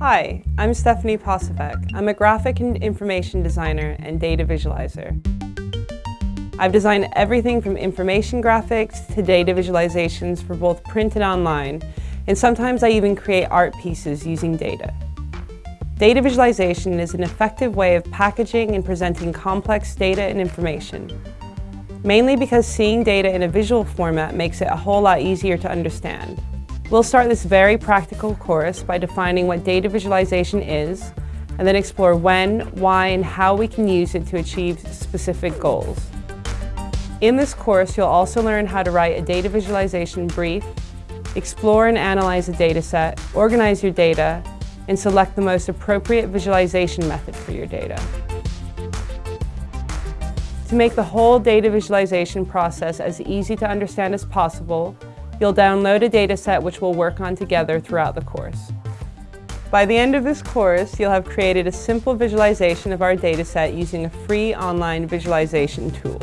Hi, I'm Stephanie Posavec. I'm a graphic and information designer and data visualizer. I've designed everything from information graphics to data visualizations for both print and online, and sometimes I even create art pieces using data. Data visualization is an effective way of packaging and presenting complex data and information, mainly because seeing data in a visual format makes it a whole lot easier to understand. We'll start this very practical course by defining what data visualization is, and then explore when, why, and how we can use it to achieve specific goals. In this course, you'll also learn how to write a data visualization brief, explore and analyze a data set, organize your data, and select the most appropriate visualization method for your data. To make the whole data visualization process as easy to understand as possible, you'll download a dataset which we'll work on together throughout the course. By the end of this course, you'll have created a simple visualization of our dataset using a free online visualization tool.